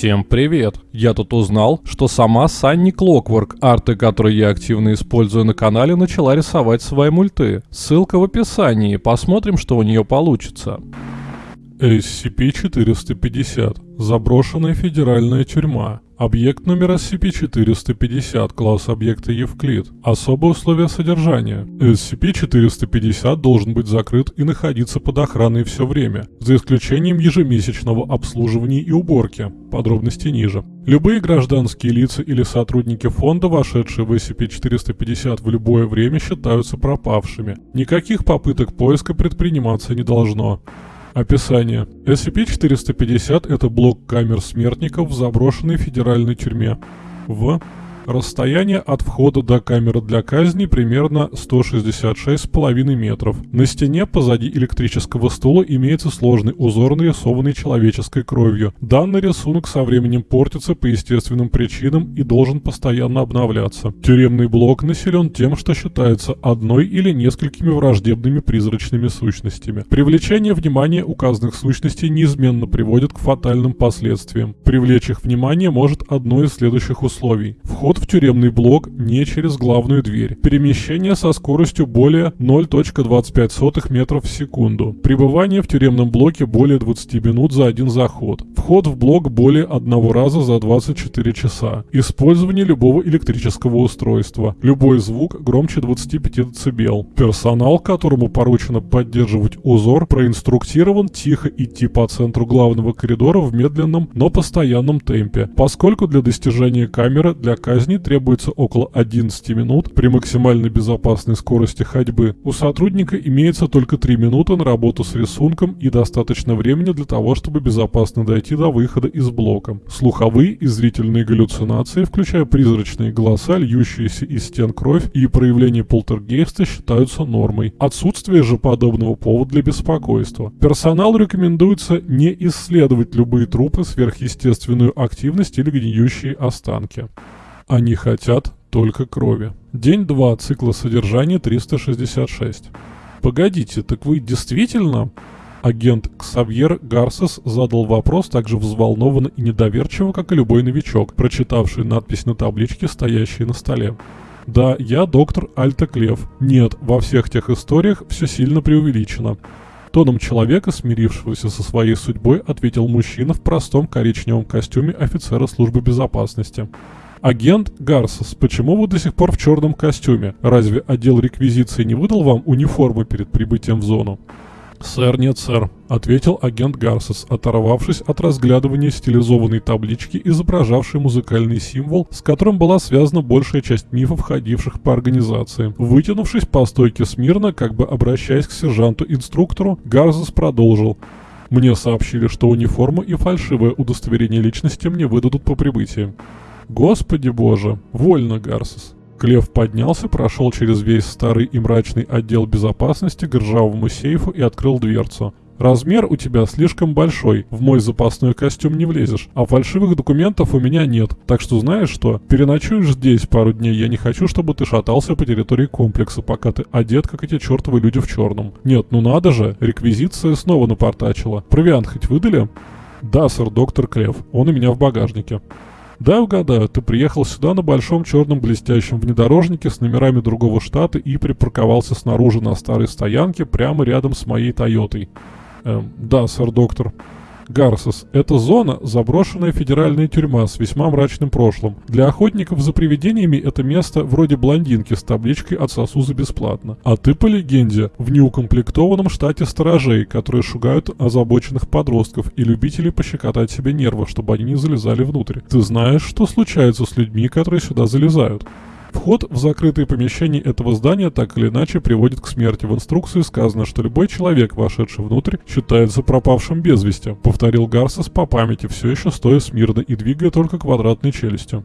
Всем привет! Я тут узнал, что сама Санни Клокворк, арты, которые я активно использую на канале, начала рисовать свои мульты. Ссылка в описании, посмотрим, что у нее получится. SCP-450. Заброшенная федеральная тюрьма. Объект номер SCP-450, класс объекта Евклид. Особые условия содержания. SCP-450 должен быть закрыт и находиться под охраной все время, за исключением ежемесячного обслуживания и уборки. Подробности ниже. Любые гражданские лица или сотрудники фонда, вошедшие в SCP-450 в любое время, считаются пропавшими. Никаких попыток поиска предприниматься не должно. Описание. SCP-450 – это блок камер смертников в заброшенной федеральной тюрьме. В. Расстояние от входа до камеры для казни примерно 166,5 метров. На стене позади электрического стула имеется сложный узор, нарисованный человеческой кровью. Данный рисунок со временем портится по естественным причинам и должен постоянно обновляться. Тюремный блок населен тем, что считается одной или несколькими враждебными призрачными сущностями. Привлечение внимания указанных сущностей неизменно приводит к фатальным последствиям. Привлечь их внимание может одно из следующих условий. Вход в тюремный блок не через главную дверь. Перемещение со скоростью более 0.25 метров в секунду. Пребывание в тюремном блоке более 20 минут за один заход. Вход в блок более одного раза за 24 часа. Использование любого электрического устройства. Любой звук громче 25 дБ. Персонал, которому поручено поддерживать узор, проинструктирован тихо идти по центру главного коридора в медленном, но постоянном темпе, поскольку для достижения камеры для казни казни требуется около 11 минут при максимально безопасной скорости ходьбы. У сотрудника имеется только 3 минуты на работу с рисунком и достаточно времени для того, чтобы безопасно дойти до выхода из блока. Слуховые и зрительные галлюцинации, включая призрачные голоса, льющиеся из стен кровь и проявление полтергейста считаются нормой. Отсутствие же подобного повода для беспокойства. Персоналу рекомендуется не исследовать любые трупы, сверхъестественную активность или гниющие останки. Они хотят только крови. День 2 цикла содержания 366. Погодите, так вы действительно... Агент Ксавьер Гарсес задал вопрос так же взволнованно и недоверчиво, как и любой новичок, прочитавший надпись на табличке, стоящей на столе. Да, я доктор Альта Клев. Нет, во всех тех историях все сильно преувеличено. Тоном человека, смирившегося со своей судьбой, ответил мужчина в простом коричневом костюме офицера службы безопасности. Агент Гарсос, почему вы до сих пор в черном костюме? Разве отдел реквизиции не выдал вам униформы перед прибытием в зону? «Сэр, нет, сэр», — ответил агент Гарсос, оторвавшись от разглядывания стилизованной таблички, изображавшей музыкальный символ, с которым была связана большая часть мифов, ходивших по организации. Вытянувшись по стойке смирно, как бы обращаясь к сержанту-инструктору, Гарсос продолжил. «Мне сообщили, что униформу и фальшивое удостоверение личности мне выдадут по прибытии. Господи боже, вольно, Гарсус. Клев поднялся, прошел через весь старый и мрачный отдел безопасности к ржавому сейфу и открыл дверцу. Размер у тебя слишком большой, в мой запасной костюм не влезешь, а фальшивых документов у меня нет. Так что знаешь что, переночуешь здесь пару дней, я не хочу, чтобы ты шатался по территории комплекса, пока ты одет, как эти чертовы люди в черном. Нет, ну надо же, реквизиция снова напортачила. Провиант хоть выдали? Да, сэр, доктор Клев, он у меня в багажнике. Да, угадаю, ты приехал сюда на большом черном блестящем внедорожнике с номерами другого штата и припарковался снаружи на старой стоянке прямо рядом с моей Тойотой. Эм, да, сэр доктор. Гарсос – это зона, заброшенная федеральная тюрьма с весьма мрачным прошлым. Для охотников за привидениями это место вроде блондинки с табличкой «Отсосу за бесплатно». А ты, по легенде, в неукомплектованном штате сторожей, которые шугают озабоченных подростков и любителей пощекотать себе нервы, чтобы они не залезали внутрь. Ты знаешь, что случается с людьми, которые сюда залезают? Вход в закрытые помещения этого здания так или иначе приводит к смерти. В инструкции сказано, что любой человек, вошедший внутрь, считается пропавшим без вести, повторил Гарсес по памяти, все еще стоя смирно и двигая только квадратной челюстью.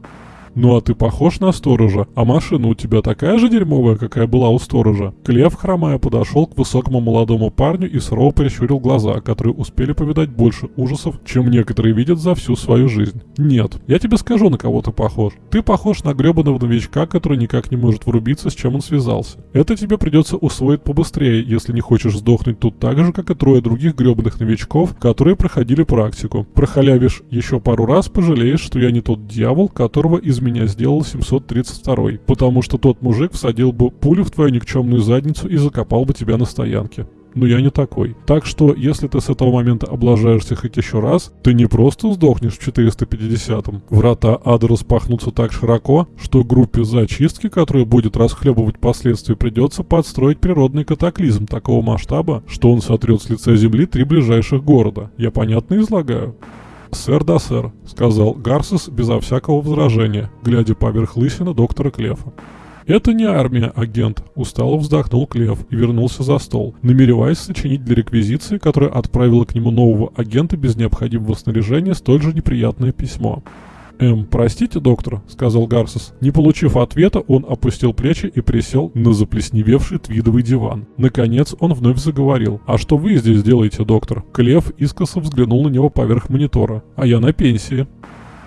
Ну а ты похож на сторожа, а машина у тебя такая же дерьмовая, какая была у сторожа. Клев, хромая, подошел к высокому молодому парню и сурово прищурил глаза, которые успели повидать больше ужасов, чем некоторые видят за всю свою жизнь. Нет, я тебе скажу, на кого ты похож. Ты похож на гребаного новичка, который никак не может врубиться, с чем он связался. Это тебе придется усвоить побыстрее, если не хочешь сдохнуть тут так же, как и трое других гребаных новичков, которые проходили практику. Прохалявишь еще пару раз, пожалеешь, что я не тот дьявол, которого из меня сделал 732 потому что тот мужик всадил бы пулю в твою никчемную задницу и закопал бы тебя на стоянке но я не такой. Так что, если ты с этого момента облажаешься хоть еще раз, ты не просто сдохнешь в 450-м. Врата ада распахнутся так широко, что группе зачистки, которая будет расхлебывать последствия, придется подстроить природный катаклизм такого масштаба, что он сотрет с лица земли три ближайших города. Я понятно излагаю? «Сэр да сэр», — сказал Гарсес безо всякого возражения, глядя поверх лысины доктора Клефа. «Это не армия, агент», — устало вздохнул Клев и вернулся за стол, намереваясь сочинить для реквизиции, которая отправила к нему нового агента без необходимого снаряжения, столь же неприятное письмо. «Эм, простите, доктор», — сказал Гарсус. Не получив ответа, он опустил плечи и присел на заплесневевший твидовый диван. Наконец он вновь заговорил. «А что вы здесь делаете, доктор?» Клев искоса взглянул на него поверх монитора. «А я на пенсии».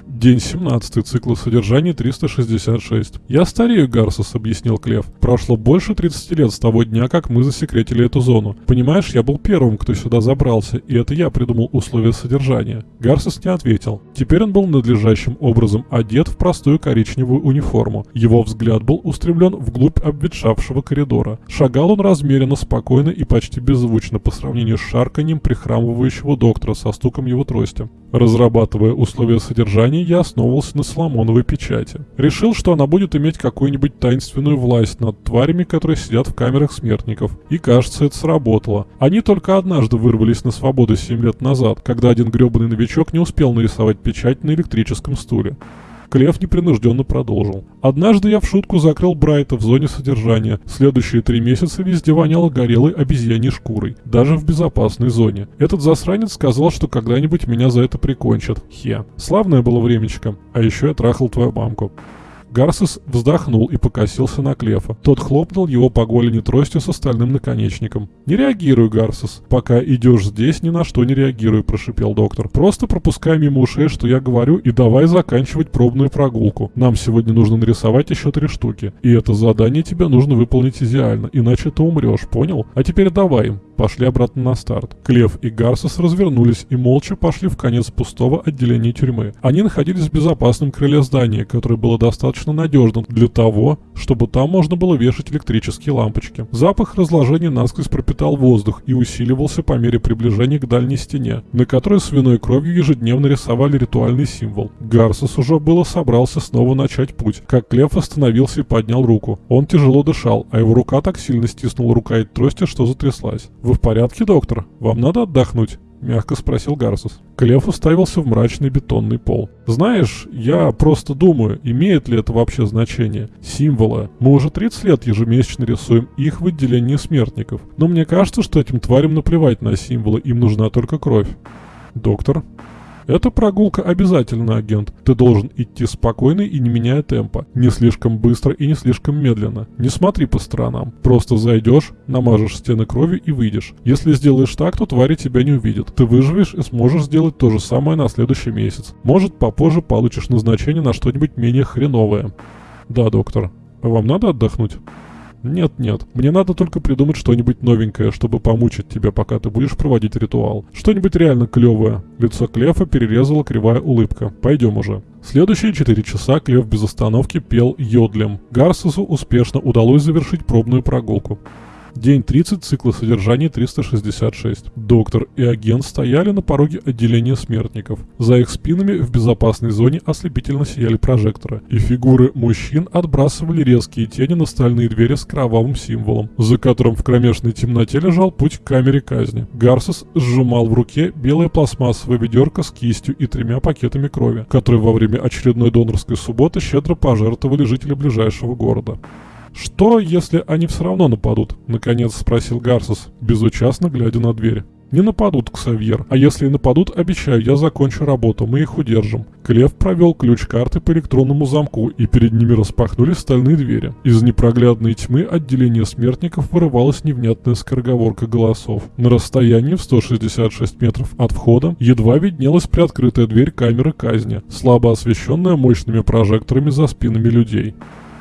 День 17 цикла содержания 366. «Я старею, Гарсус», — объяснил Клев. «Прошло больше 30 лет с того дня, как мы засекретили эту зону. Понимаешь, я был первым, кто сюда забрался, и это я придумал условия содержания». Гарсус не ответил. Теперь он был надлежащим образом одет в простую коричневую униформу. Его взгляд был устремлен вглубь обветшавшего коридора. Шагал он размеренно, спокойно и почти беззвучно по сравнению с шарканьем прихрамывающего доктора со стуком его трости. Разрабатывая условия содержания, я основывался на Соломоновой печати. Решил, что она будет иметь какую-нибудь таинственную власть над тварями, которые сидят в камерах смертников. И кажется, это сработало. Они только однажды вырвались на свободу 7 лет назад, когда один гребаный новичок не успел нарисовать печать на электрическом стуле. Клев непринужденно продолжил. «Однажды я в шутку закрыл Брайта в зоне содержания. Следующие три месяца везде воняло горелой обезьяньей шкурой. Даже в безопасной зоне. Этот засранец сказал, что когда-нибудь меня за это прикончат. Хе. Славное было времечко. А еще я трахал твою мамку. Гарсес вздохнул и покосился на Клефа. Тот хлопнул его по голени тростью с остальным наконечником. «Не реагируй, Гарсес. Пока идешь здесь, ни на что не реагируй», – прошипел доктор. «Просто пропускай мимо ушей, что я говорю, и давай заканчивать пробную прогулку. Нам сегодня нужно нарисовать еще три штуки. И это задание тебе нужно выполнить идеально, иначе ты умрешь, понял? А теперь давай им пошли обратно на старт. Клев и Гарсус развернулись и молча пошли в конец пустого отделения тюрьмы. Они находились в безопасном крыле здания, которое было достаточно надежным для того, чтобы там можно было вешать электрические лампочки. Запах разложения насквозь пропитал воздух и усиливался по мере приближения к дальней стене, на которой свиной кровью ежедневно рисовали ритуальный символ. Гарсус уже было собрался снова начать путь, как Клев остановился и поднял руку. Он тяжело дышал, а его рука так сильно стиснула рукоять трости, что затряслась. «Вы в порядке, доктор? Вам надо отдохнуть?» — мягко спросил Гарсус. Клев уставился в мрачный бетонный пол. «Знаешь, я просто думаю, имеет ли это вообще значение? Символы. Мы уже 30 лет ежемесячно рисуем их в отделении смертников. Но мне кажется, что этим тварям наплевать на символы, им нужна только кровь». «Доктор?» Эта прогулка обязательно, агент. Ты должен идти спокойно и не меняя темпа. Не слишком быстро и не слишком медленно. Не смотри по сторонам. Просто зайдешь, намажешь стены кровью и выйдешь. Если сделаешь так, то твари тебя не увидят. Ты выживешь и сможешь сделать то же самое на следующий месяц. Может, попозже получишь назначение на что-нибудь менее хреновое. Да, доктор. Вам надо отдохнуть? Нет-нет, мне надо только придумать что-нибудь новенькое, чтобы помучить тебя, пока ты будешь проводить ритуал. Что-нибудь реально клевое. Лицо Клефа перерезала кривая улыбка. Пойдем уже. Следующие четыре часа Клев без остановки пел йодлем. Гарсусу успешно удалось завершить пробную прогулку. День 30 цикла содержания 366. Доктор и агент стояли на пороге отделения смертников. За их спинами в безопасной зоне ослепительно сияли прожекторы, и фигуры мужчин отбрасывали резкие тени на стальные двери с кровавым символом, за которым в кромешной темноте лежал путь к камере казни. Гарсус сжимал в руке белое пластмассовое ведерко с кистью и тремя пакетами крови, которые во время очередной донорской субботы щедро пожертвовали жители ближайшего города. «Что, если они все равно нападут?» — наконец спросил Гарсус, безучастно глядя на дверь. Не нападут, Ксавьер. А если и нападут, обещаю, я закончу работу, мы их удержим. Клев провел ключ карты по электронному замку, и перед ними распахнулись стальные двери. Из непроглядной тьмы отделения смертников вырывалась невнятная скороговорка голосов. На расстоянии в 166 метров от входа едва виднелась приоткрытая дверь камеры казни, слабо освещенная мощными прожекторами за спинами людей.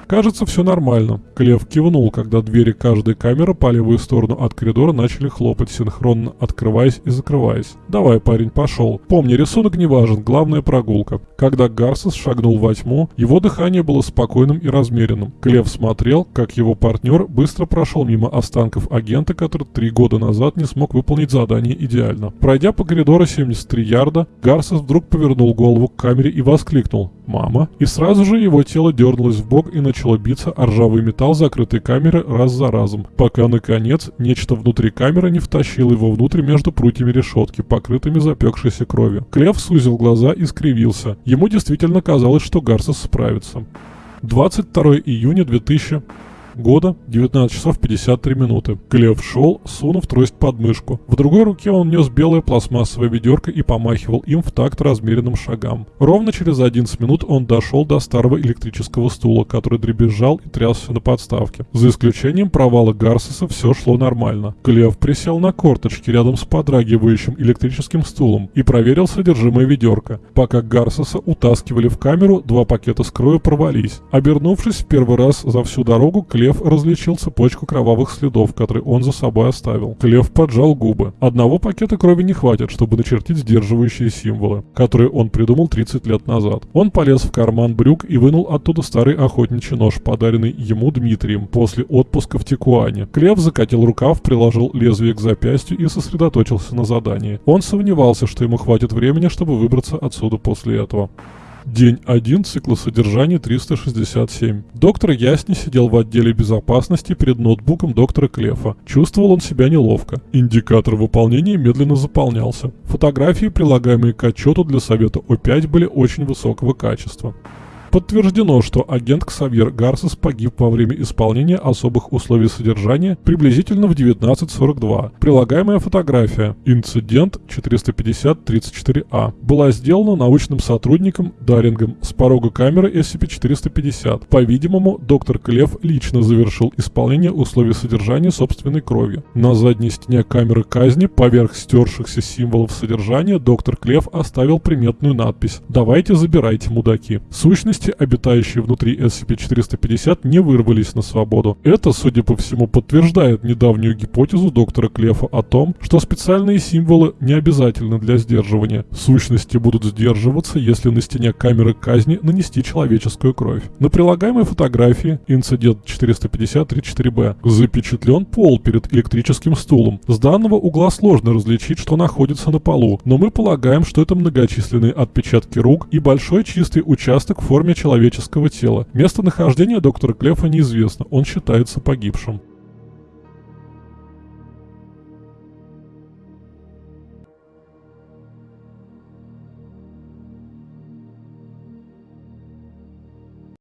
Кажется, все нормально. Клев кивнул, когда двери каждой камеры по левую сторону от коридора начали хлопать, синхронно открываясь и закрываясь. «Давай, парень, пошел. Помни, рисунок не важен, главная прогулка». Когда Гарсес шагнул во тьму, его дыхание было спокойным и размеренным. Клев смотрел, как его партнер быстро прошел мимо останков агента, который три года назад не смог выполнить задание идеально. Пройдя по коридору 73 ярда, Гарсес вдруг повернул голову к камере и воскликнул «Мама!». И сразу же его тело дернулось в бок и начало начало биться о ржавый металл закрытой камеры раз за разом, пока, наконец, нечто внутри камеры не втащило его внутрь между прутьями решетки, покрытыми запекшейся кровью. Клев сузил глаза и скривился. Ему действительно казалось, что Гарсес справится. 22 июня 2000 года, 19 часов 53 минуты. Глеб шел, сунув трость под мышку. В другой руке он нес белое пластмассовое ведерко и помахивал им в такт размеренным шагам. Ровно через 11 минут он дошел до старого электрического стула, который дребезжал и трясся на подставке. За исключением провала Гарсиса все шло нормально. Глеб присел на корточки рядом с подрагивающим электрическим стулом и проверил содержимое ведерка. Пока Гарсиса утаскивали в камеру, два пакета с кровью порвались. Обернувшись в первый раз за всю дорогу, Клев Лев различил цепочку кровавых следов, которые он за собой оставил. Лев поджал губы. Одного пакета крови не хватит, чтобы начертить сдерживающие символы, которые он придумал 30 лет назад. Он полез в карман брюк и вынул оттуда старый охотничий нож, подаренный ему Дмитрием после отпуска в Тикуане. Клев закатил рукав, приложил лезвие к запястью и сосредоточился на задании. Он сомневался, что ему хватит времени, чтобы выбраться отсюда после этого. День 1 цикла содержания 367. Доктор Ясни сидел в отделе безопасности перед ноутбуком доктора Клефа. Чувствовал он себя неловко. Индикатор выполнения медленно заполнялся. Фотографии, прилагаемые к отчету для совета О5, были очень высокого качества. Подтверждено, что агент Ксавьер Гарсес погиб во время исполнения особых условий содержания приблизительно в 19.42. Прилагаемая фотография «Инцидент 450-34А» была сделана научным сотрудником Дарингом с порога камеры SCP-450. По-видимому, доктор Клев лично завершил исполнение условий содержания собственной кровью. На задней стене камеры казни, поверх стершихся символов содержания, доктор Клев оставил приметную надпись «Давайте забирайте, мудаки». Сущность Личности, обитающие внутри SCP-450, не вырвались на свободу. Это, судя по всему, подтверждает недавнюю гипотезу доктора Клефа о том, что специальные символы не обязательны для сдерживания. Сущности будут сдерживаться, если на стене камеры казни нанести человеческую кровь. На прилагаемой фотографии инцидент 450-34-Б запечатлен пол перед электрическим стулом. С данного угла сложно различить, что находится на полу, но мы полагаем, что это многочисленные отпечатки рук и большой чистый участок в форме форме человеческого тела. Местонахождение доктора Клефа неизвестно, он считается погибшим.